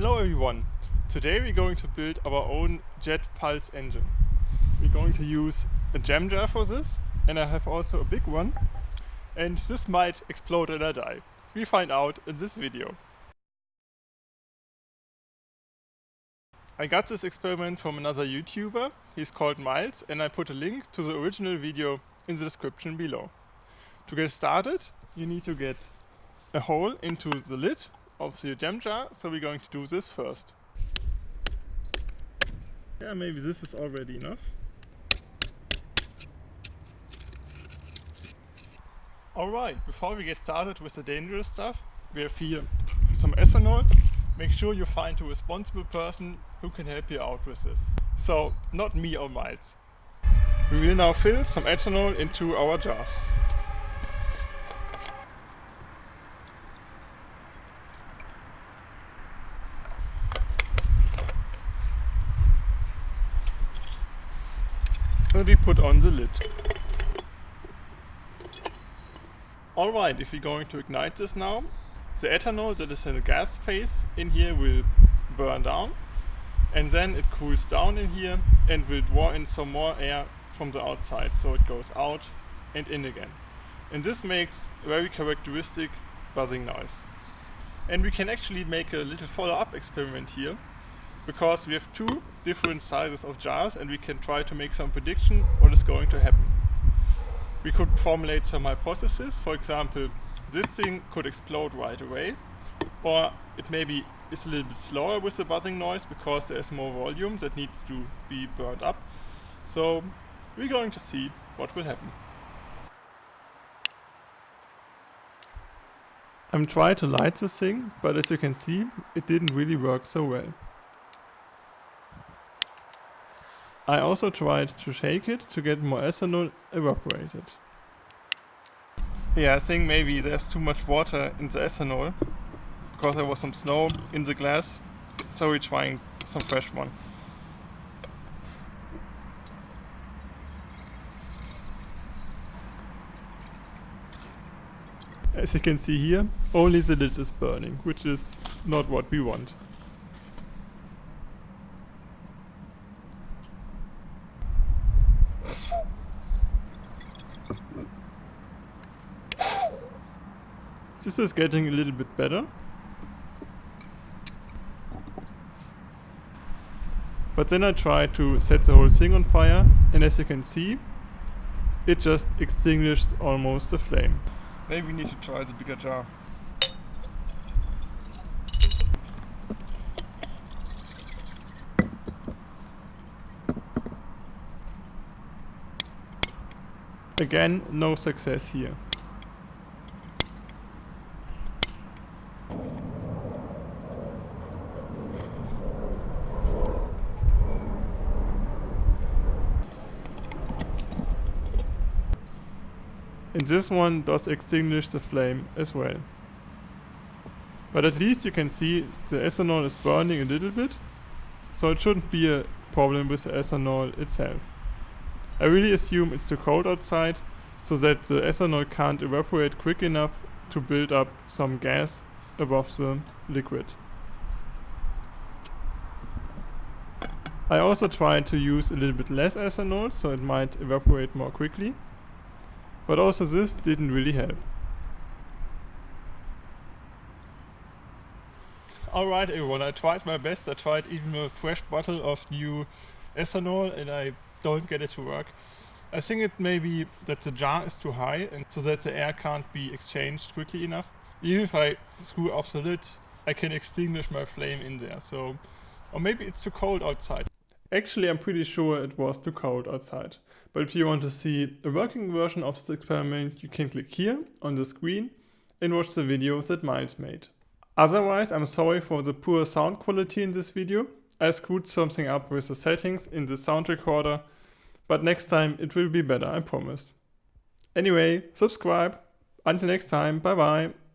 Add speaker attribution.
Speaker 1: Hello everyone! Today we're going to build our own jet pulse engine. We're going to use a jam jar for this and I have also a big one and this might explode and I die. We find out in this video. I got this experiment from another YouTuber, he's called Miles and I put a link to the original video in the description below. To get started you need to get a hole into the lid of the jam jar, so we're going to do this first. Yeah, maybe this is already enough. Alright, before we get started with the dangerous stuff, we have here some ethanol. Make sure you find a responsible person who can help you out with this. So, not me or Miles. We will now fill some ethanol into our jars. We put on the lid. Alright, if we're going to ignite this now, the ethanol that is in the gas phase in here will burn down and then it cools down in here and will draw in some more air from the outside so it goes out and in again. And this makes a very characteristic buzzing noise. And we can actually make a little follow-up experiment here because we have two different sizes of jars and we can try to make some prediction what is going to happen. We could formulate some hypotheses, for example, this thing could explode right away, or it maybe is a little bit slower with the buzzing noise because there's more volume that needs to be burned up. So we're going to see what will happen. I'm trying to light this thing, but as you can see, it didn't really work so well. I also tried to shake it to get more ethanol evaporated. Yeah, I think maybe there's too much water in the ethanol because there was some snow in the glass, so we're trying some fresh one. As you can see here, only the lid is burning, which is not what we want. This is getting a little bit better. But then I tried to set the whole thing on fire and as you can see, it just extinguished almost the flame. Maybe we need to try the bigger jar. Again, no success here. And this one does extinguish the flame as well. But at least you can see the ethanol is burning a little bit, so it shouldn't be a problem with the ethanol itself. I really assume it's too cold outside, so that the ethanol can't evaporate quick enough to build up some gas above the liquid. I also tried to use a little bit less ethanol, so it might evaporate more quickly. But also this didn't really help. Alright everyone, I tried my best. I tried even a fresh bottle of new ethanol and I don't get it to work. I think it may be that the jar is too high and so that the air can't be exchanged quickly enough. Even if I screw off the lid, I can extinguish my flame in there. So, or maybe it's too cold outside. Actually, I'm pretty sure it was too cold outside. But if you want to see a working version of this experiment, you can click here on the screen and watch the video that Miles made. Otherwise, I'm sorry for the poor sound quality in this video. I screwed something up with the settings in the sound recorder, but next time it will be better, I promise. Anyway, subscribe. Until next time, bye bye.